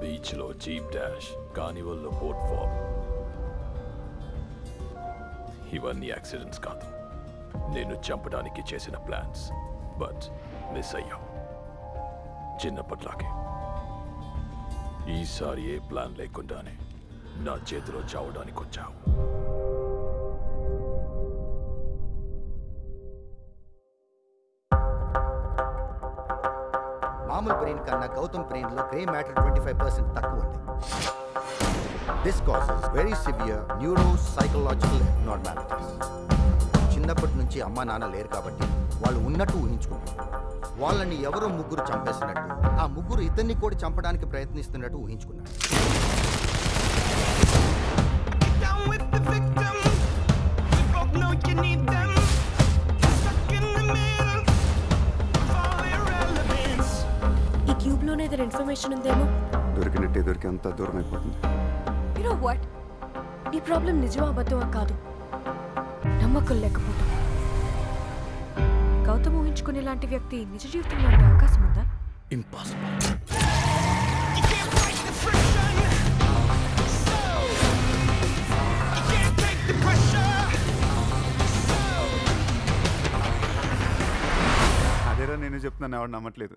బీచ్లో చీప్ డాష్ కానివల్లో బోట్ ఫాల్. ఇవన్నీ యాక్సిడెంట్స్ కాదు. నేను చంపడానికి చేసిన ప్లాన్స్ బట్ మిస్ అయ్యాం చిన్నప్పట్లాగే. ఈసారి ఏ ప్లాన్ లేకుండానే నా చేతిలో చావడానికి వచ్చావు మామూలు బ్రెయిన్ కన్నా గౌతమ్ బ్రెయిన్లో grey matter twenty five percent తక్కువ ఉంది. This cases very severe neuro psychological normalities చిన్నప్పటి నుంచి అమ్మ నాన్న లేరు కాబట్టి వాళ్ళు ఉన్నట్టు ఊహించుకుంటారు. వాళ్ళని ఎవరో ముగ్గురు చంపేసినట్టు ఆ ముగ్గురు ఇద్దరిని కూడా చంపడానికి ప్రయత్నిస్తున్నట్టు ఊహించుకున్నారు. ఏదైనా ఇన్ఫర్మేషన్ ఉందేమో? దొరికినట్టే దొరికి అంత దూరం అయిపోతుంది. యు నో వాట్ నీ ప్రాబ్లం నిజమా అబద్ధమా కాదు. నమ్మకం లేకపోవడం గౌతమ్ ఊహించుకునే లాంటి వ్యక్తి నిజ జీవితంలో ఉండే అవకాశం ఉందా? ఇంపాసిబుల్. అదేరా నేను చెప్తున్నాను ఎవడు నమ్మట్లేదు.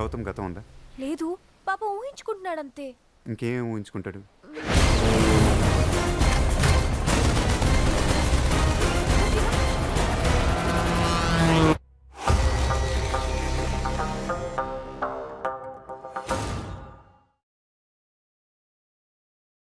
గౌతమ్ గతం ఉందా? లేదు పాప ఊహించుకుంటున్నాడంతే. ఇంకేం ఊహించుకుంటాడు?